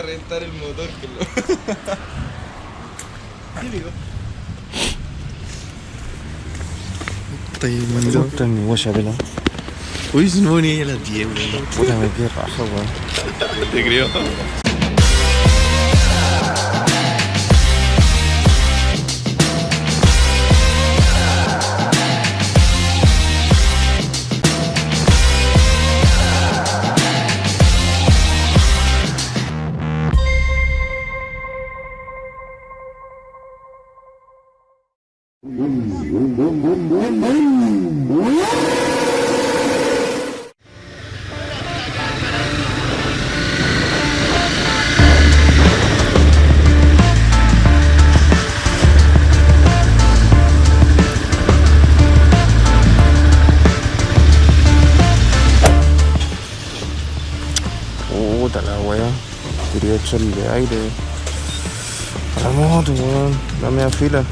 a rentar el motor que lo... Típico. Está ahí. Está en mi huella, pela. Uy, si no venía a las 10, Puta la weá. Quería echarle aire a la moto, weón. La media fila.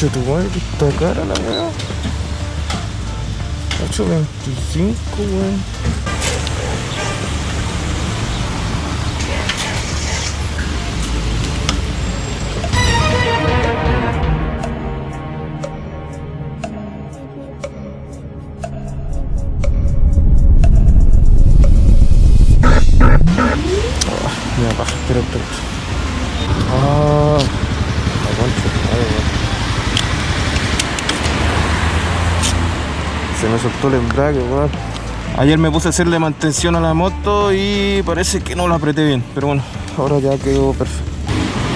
Concha tu madre, que está cara la weá. 8.25, weón. Mira, baja, espera, espera. Ah, la concha, de tu madre, weón. Se me soltó el embrague, weón. Ayer me puse a hacerle mantención a la moto y parece que no la apreté bien. Pero bueno, ahora ya quedó perfecto.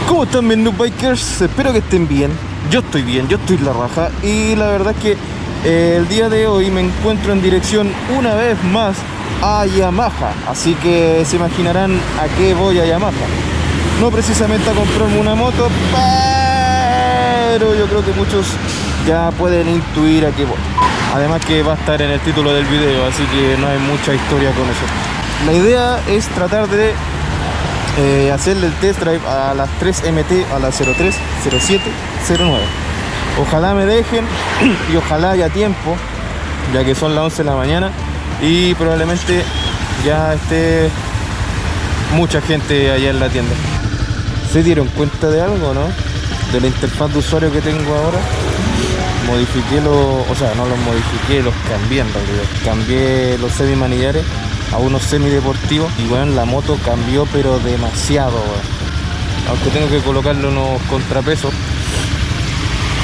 ¿Cómo están mis noob bikers? Espero que estén bien. Yo estoy bien, yo estoy la raja. Y la verdad es que eh, el día de hoy me encuentro en dirección una vez más a Yamaha. Así que se imaginarán a qué voy a Yamaha. No precisamente a comprarme una moto, pero yo creo que muchos ya pueden intuir a qué voy. Además que va a estar en el título del video, así que no hay mucha historia con eso. La idea es tratar de eh, hacerle el test drive a las 3 MT, a las 03, 07, 09. Ojalá me dejen y ojalá haya tiempo, ya que son las 11 de la mañana y probablemente ya esté mucha gente allá en la tienda. ¿Se dieron cuenta de algo, no? De la interfaz de usuario que tengo ahora. Modifiqué los, o sea, no los modifiqué, los cambié en realidad. Cambié los semimanillares a unos semideportivos y bueno, la moto cambió pero demasiado. Aunque tengo que colocarle unos contrapesos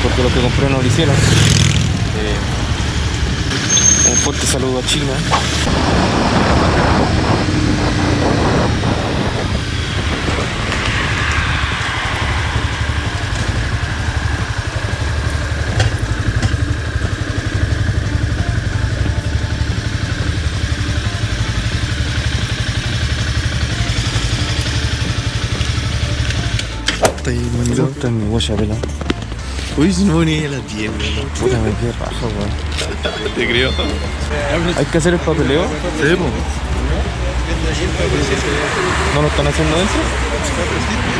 porque los que compré no lo hicieron. Eh, un fuerte saludo a China. Está en mi huella, pela. Uy, si no venía a las 10, weón. Puta, me quedé raja, weón. Te creo. Hay que hacer el papeleo. Sí, po. ¿No lo están haciendo eso?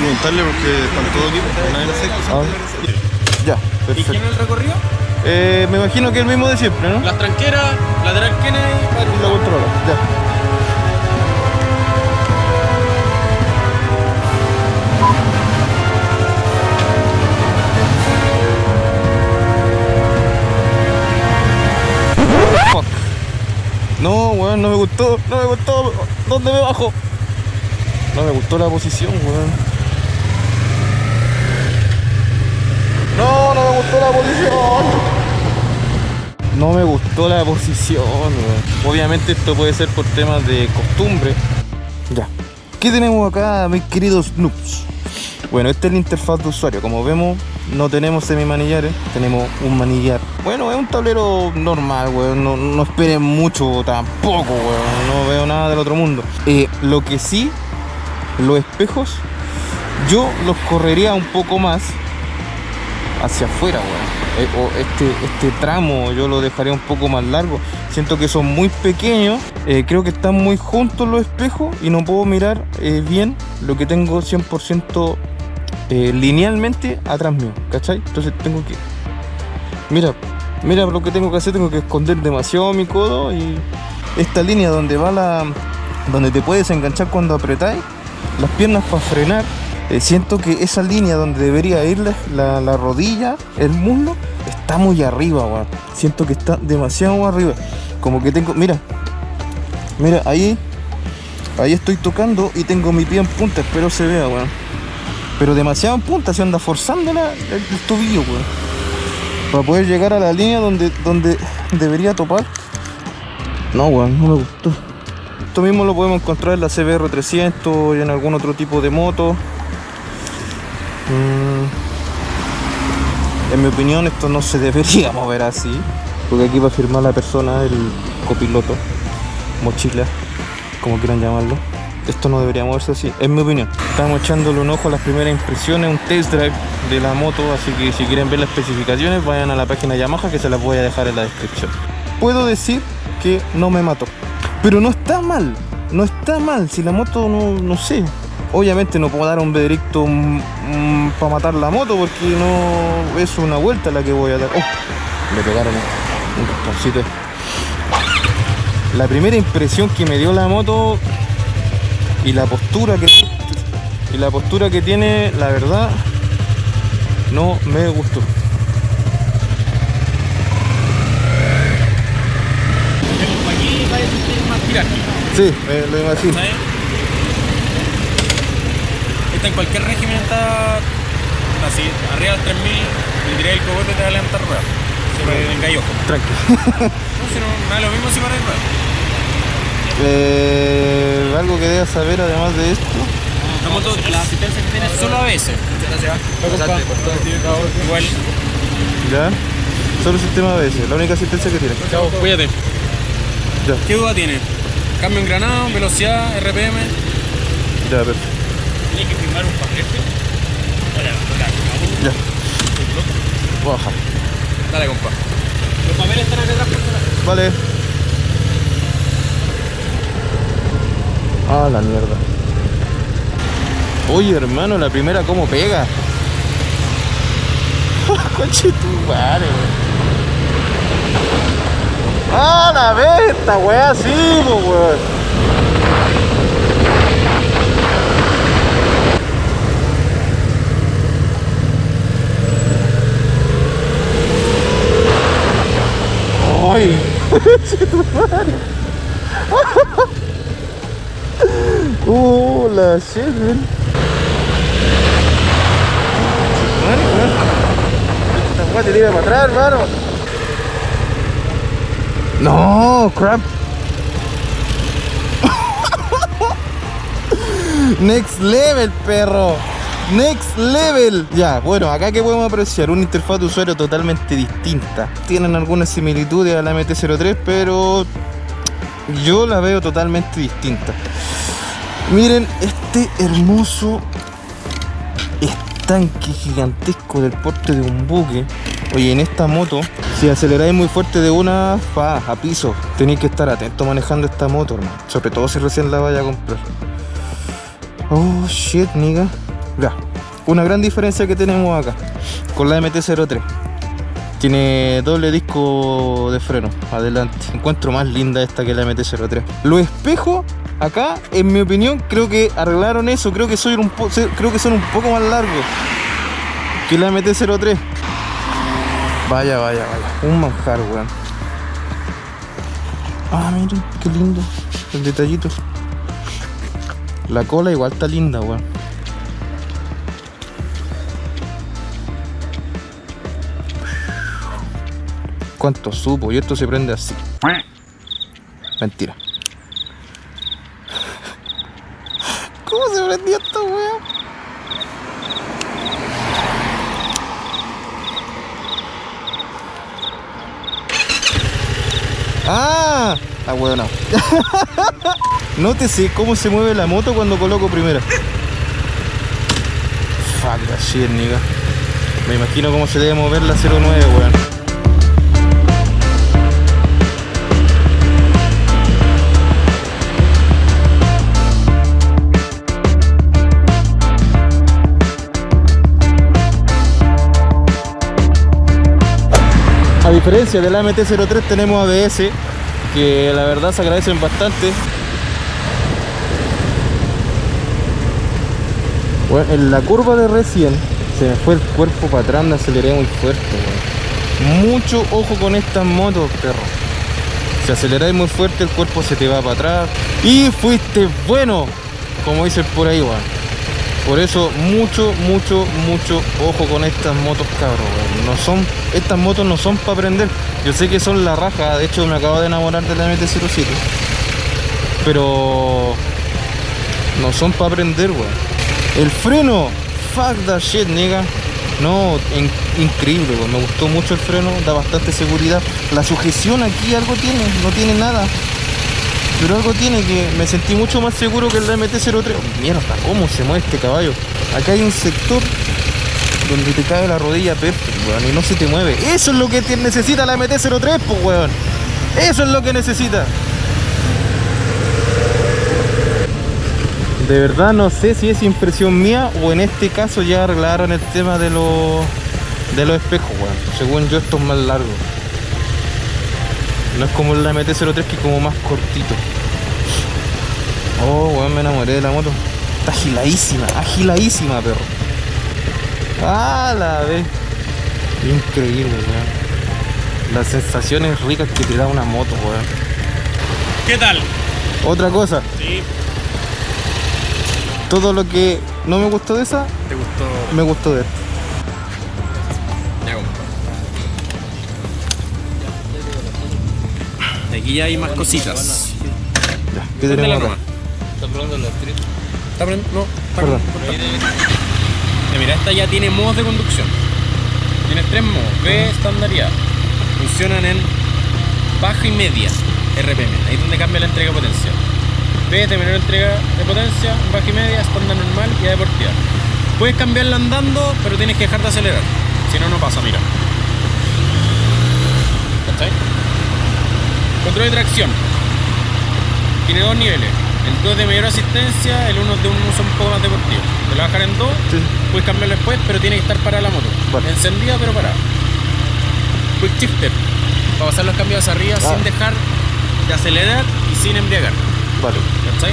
Preguntarle porque están todos aquí, nadie lo. Ah, ya, ¿Y perfecto. quién es el recorrido? Eh, me imagino que el mismo de siempre, ¿no? Las tranqueras, lateral Kennedy, Y lo controla, ya. No, weón, no me gustó, no me gustó. ¿Dónde me bajo? No me gustó la posición, weón. No, no me gustó la posición. No me gustó la posición, weón. Obviamente esto puede ser por temas de costumbre. Ya. ¿Qué tenemos acá, mis queridos noobs? Bueno, esta es la interfaz de usuario. Como vemos, no tenemos semimanillares, tenemos un manillar. Bueno, es un tablero normal, weón. No, no esperen mucho tampoco, weón. No veo nada del otro mundo. Eh, lo que sí, los espejos, yo los correría un poco más hacia afuera, weón. Eh, este, este tramo yo lo dejaría un poco más largo. Siento que son muy pequeños. eh, creo que están muy juntos los espejos y no puedo mirar eh, bien lo que tengo 100% eh, linealmente atrás mío, ¿cachai? Entonces tengo que... Mira, Mira lo que tengo que hacer, tengo que esconder demasiado mi codo y esta línea donde va la. donde te puedes enganchar cuando apretáis las piernas para frenar. eh, siento que esa línea donde debería ir la, la- la rodilla, el muslo, está muy arriba, weón. Siento que está demasiado arriba. Como que tengo. Mira. Mira, ahí. Ahí estoy tocando y tengo mi pie en punta, espero se vea, weón. Pero demasiado en punta, se anda forzando el, el tobillo, weón. Para poder llegar a la línea donde, donde debería topar. No, weón, no me gustó. Esto mismo lo podemos encontrar en la CBR 300 y en algún otro tipo de moto. Mm, En mi opinión esto no se debería mover así. Porque aquí va a firmar la persona, el copiloto, mochila, como quieran llamarlo. Esto no debería moverse así, en mi opinión. Estamos echándole un ojo a las primeras impresiones, un test drive de la moto, así que si quieren ver las especificaciones vayan a la página Yamaha que se las voy a dejar en la descripción. Puedo decir que no me mató, pero no está mal, no está mal, si la moto no, no sé. Obviamente no puedo dar un veredicto para matar la moto porque no es una vuelta la que voy a dar. Oh, me pegaron un, un. La primera impresión que me dio la moto y la postura que y la postura que tiene, la verdad, no me gustó. Sí, me lo imagino. Esta en cualquier régimen está así, arriba del 3000, le tiré el cogote te va a levantar ruedas. Se me engallo. Tranquilo. No, si no, me da lo mismo si para el ruedas. Eh, algo que debas saber además de esto. La moto, la asistencia que tiene solo ABS. Igual, ¿Ya? Solo sistema ABS, la única asistencia que tiene. chao, cuídate. Ya, ¿Qué duda tiene? Cambio en granado, velocidad, RPM. ya, perfecto. Tiene que firmar un paquete. Ya. Voy a bajar. Dale, compa. Los papeles están acá atrás, por favor. Vale. Ah, la mierda. Oye, hermano, la primera cómo pega. Conche tu madre, weón. Ah, la vez, esta weá sí, weón. Ay, Uh, la shit, man. Madre, weón. Esta weá te tira para atrás, hermano. No, crap. Next level, perro. Next level. Ya, bueno, acá que podemos apreciar una interfaz de usuario totalmente distinta. Tienen algunas similitudes a la MT-03, pero yo la veo totalmente distinta. Miren este hermoso estanque gigantesco del porte de un buque. Oye, en esta moto, si aceleráis muy fuerte de una, fa, a piso. Tenéis que estar atento manejando esta moto, hermano. Sobre todo si recién la vaya a comprar. Oh, shit, nigga. Ya. Una gran diferencia que tenemos acá con la MT-03. Tiene doble disco de freno adelante. Encuentro más linda esta que la MT-03. Los espejos acá, en mi opinión, creo que arreglaron eso. Creo que, soy un creo que son un poco más largos que la MT-03. Vaya, vaya, vaya. Un manjar, weón. Ah, miren, qué lindo. El detallito. La cola igual está linda, weón. ¿Cuánto supo? Y esto se prende así. Mentira. ¿Cómo se prendió esta? ¡Ah! La. Nótese cómo se mueve la moto cuando coloco primera. Fuck that shit, nigga. Me imagino cómo se debe mover la 09, weón. Diferencia de la MT-03 tenemos ABS, que la verdad se agradecen bastante. Bueno, en la curva de recién se me fue el cuerpo para atrás, me aceleré muy fuerte. Mucho ojo con estas motos, perro. Si aceleráis muy fuerte, el cuerpo se te va para atrás. Y fuiste bueno, como dicen por ahí, weón. Por eso, mucho, mucho, mucho ojo con estas motos, cabros. weón. No son, estas motos no son para aprender. Yo sé que son la raja, de hecho me acabo de enamorar de la MT-07. Pero no son para aprender, weón. El freno, fuck that shit, nigga. No, in- increíble, me gustó mucho el freno, da bastante seguridad. La sujeción aquí algo tiene, no tiene nada. Pero algo tiene que me sentí mucho más seguro que el MT-03. Oh, mierda, ¿cómo se mueve este caballo? Acá hay un sector donde te cae la rodilla perfecto, weón, y no se te mueve. Eso es lo que necesita la MT-03, pues, weón. Eso es lo que necesita. De verdad no sé si es impresión mía o en este caso ya arreglaron el tema de los de los espejos, weón. Según yo esto es más largo. No es como la MT-03 que es como más cortito. Oh, weón, me enamoré de la moto. Está agiladísima, agiladísima, perro. Ah, la vez. Increíble, weón. Las sensaciones ricas que te da una moto, weón. ¿Qué tal? Otra cosa, Sí, todo lo que no me gustó de esa, te gustó. me gustó de esta. Aquí ya hay más cositas. Ya, ¿qué tenemos acá? ¿Está probando la street? ¿Está probando? No, está Perdón. Eh, Mira, esta ya tiene modos de conducción. Tienes tres modos, B, estándar y A. Funcionan en baja y media RPM. Ahí es donde cambia la entrega de potencia. B de menor entrega de potencia, baja y media, estándar normal y A deportiva. Puedes cambiarla andando, pero tienes que dejar de acelerar. Si no, no pasa, mira. ¿Cachai? Control de tracción. Tiene dos niveles. El 2 de mayor asistencia, el 1 de un uso un poco más deportivo. Te lo dejar en 2, Sí. puedes cambiarlo después, pero tiene que estar parada la moto. Vale. Encendida pero parada. Quick shifter. Para pasar los cambios hacia arriba Ah. sin dejar de acelerar y sin embriagar. Vale. ¿Cachai?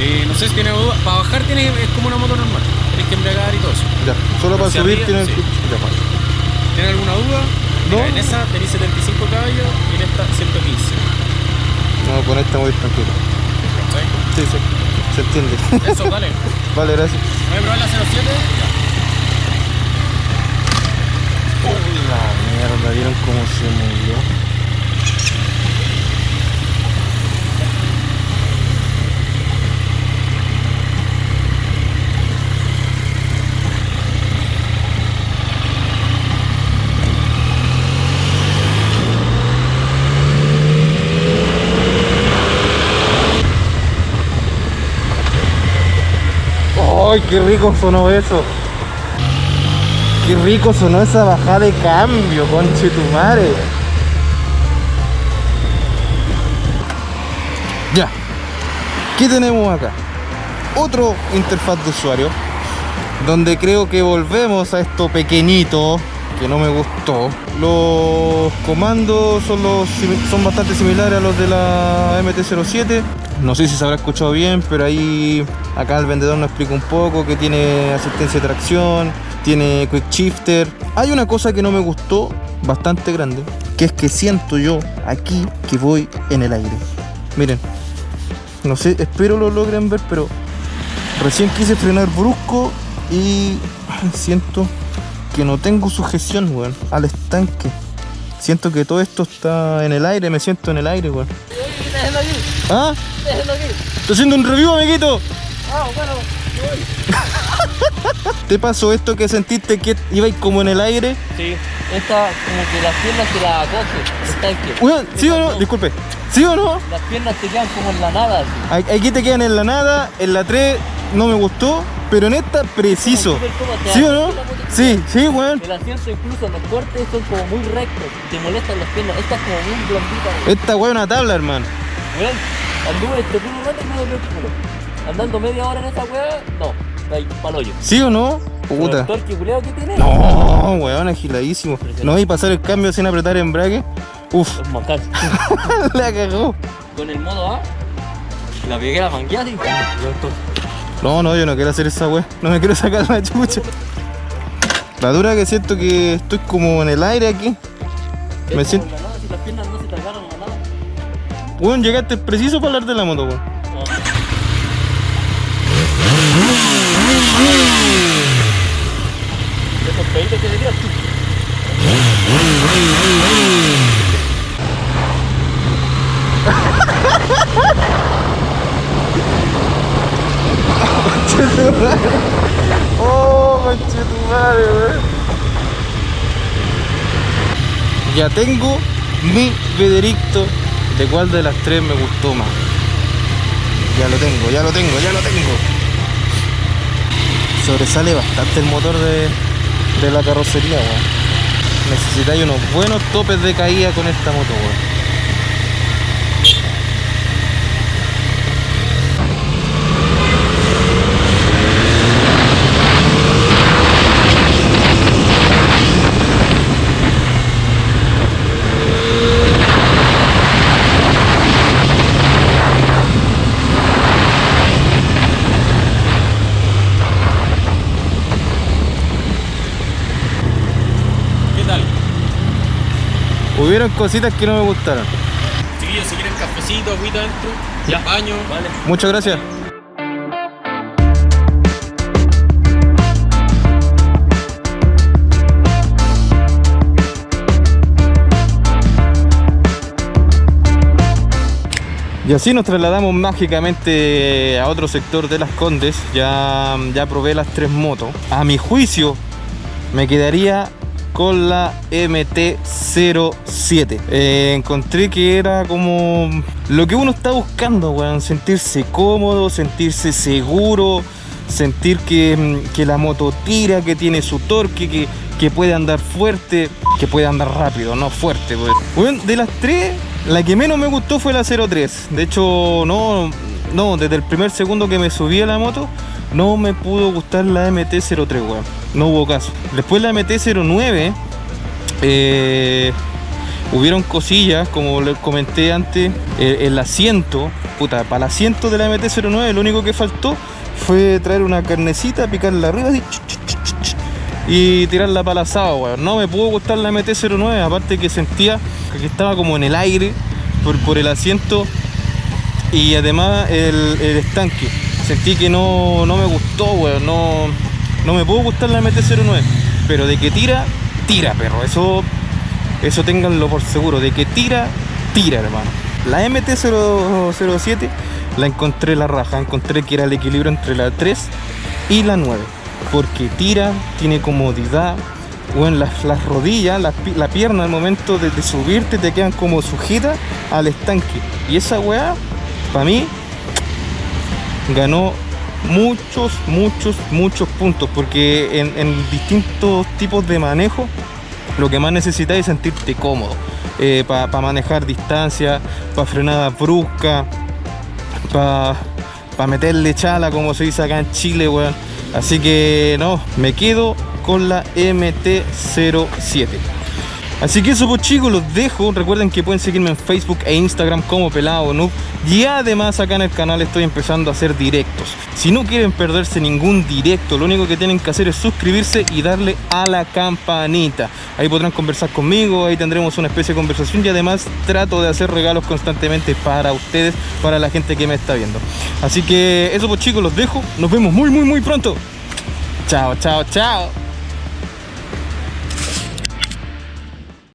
Eh, no sé si tiene duda. Para bajar tiene, es como una moto normal. Tienes que embriagar y todo eso. Ya, solo para subir tienen sí. ¿Tienes alguna duda? No. Mira, en esa tenéis 75 caballos y en esta 115. No, con esta muy tranquilo. ¿Cachai? Sí, sí, se entiende. Eso, dale. vale, gracias. Voy a probar la 07. La mierda, ¿vieron cómo se movió? ¡Ay, qué rico sonó eso! Qué rico sonó esa bajada de cambio, conche tu madre. Ya. ¿Qué tenemos acá? Otro interfaz de usuario. Donde creo que volvemos a esto pequeñito que no me gustó. Los comandos son, los, son bastante similares a los de la MT-07. No sé si se habrá escuchado bien, pero ahí acá el vendedor nos explica un poco que tiene asistencia de tracción, tiene quick shifter. Hay una cosa que no me gustó bastante grande, que es que siento yo aquí que voy en el aire. Miren, no sé, espero lo logren ver, pero recién quise frenar brusco y siento que no tengo sujeción, weón, al estanque. Siento que todo esto está en el aire, me siento en el aire, weón. Déjenlo aquí, ¿Ah? déjenlo aquí. Estoy haciendo un review, amiguito. Ah, bueno, me voy. ¿Te pasó esto que sentiste que ibais como en el aire? Sí, esta como que las piernas te la coge, el tanque. Weón, ¿sí o no? Disculpe. ¿Sí o no? Las piernas te quedan como en la nada. así. Aquí te quedan en la nada, en la 3 no me gustó, pero en esta preciso. ¿Sí o no? Sí, sí, weón. El asiento incluso los cortes son como muy rectos, te molestan las piernas. Esta es como muy blandita. weón. Esta weón es una tabla, hermano. Weón, anduve este puro rato y me dolió el culo. Andando media hora en esa weá, no. ¿Sí o no? Puta. El torque que tiene. No, weón, agiladísimo. No, y pasar el cambio sin apretar embrague. Uf, Es mortal. la cagó. Con el modo A, la pegué la mangueada y. No, no, yo no quiero hacer esa weá. No me quiero sacar la chucha. La dura que siento que estoy como en el aire aquí. Me siento- como la nada, si las piernas no se te agarran a nada. Weón, llegaste preciso para hablar de la moto, weón. Esos peditos que decías tú. Oh, weón. Ya tengo mi veredicto de cuál de las tres me gustó más. Ya lo tengo, ya lo tengo, ya lo tengo. Sobresale bastante el motor de, de la carrocería, weón. Necesitáis unos buenos topes de caída con esta moto, weón. ¿Qué tal? Hubieron cositas que no me gustaron. Chiquillos, si quieren cafecito, agüita dentro, ya. baño. Vale. Muchas gracias. Y así nos trasladamos mágicamente a otro sector de las Condes. Ya, ya probé las tres motos. A mi juicio, me quedaría con la MT-07. Eh, encontré que era como lo que uno está buscando, weón. Sentirse cómodo, sentirse seguro, sentir que, que la moto tira, que tiene su torque, que, que puede andar fuerte, que puede andar rápido, no fuerte. de las tres, la que menos me gustó fue la 03. De hecho, no, no, desde el primer segundo que me subí a la moto, no me pudo gustar la MT-03, weón. No hubo caso. Después la MT-09, eh, hubieron cosillas, como les comenté antes, eh, el asiento, puta, para el asiento de la MT-09 lo único que faltó fue traer una carnecita, picarla arriba así, y tirarla para el asado, weón. No me pudo gustar la MT-09, aparte que sentía que estaba como en el aire por, el asiento y además el estanque. Sentí que no, no me gustó, weón. No, no me pudo gustar la MT-09. Pero de que tira, tira, perro. Eso, eso ténganlo por seguro. De que tira, tira, hermano. La MT-07 la encontré la raja. Encontré que era el equilibrio entre la 3 y la 9. Porque tira, tiene comodidad. Bueno, las, las rodillas, las pi- la pierna al momento de, de subirte te quedan como sujetas al estanque. Y esa weá, para mí, ganó muchos, muchos, muchos puntos. Porque en, distintos tipos de manejo, lo que más necesitas es sentirte cómodo. para manejar distancia, para frenada brusca, para meterle chala, como se dice acá en Chile, weón. Así que no, me quedo con la MT-07. Así que eso pues chicos, los dejo. Recuerden que pueden seguirme en Facebook e Instagram como Pelado Noob. Y además acá en el canal estoy empezando a hacer directos. Si no quieren perderse ningún directo, lo único que tienen que hacer es suscribirse y darle a la campanita. Ahí podrán conversar conmigo, ahí tendremos una especie de conversación y además trato de hacer regalos constantemente para ustedes, para la gente que me está viendo. Así que eso pues chicos, los dejo. Nos vemos muy muy muy pronto. Chao, chao, chao.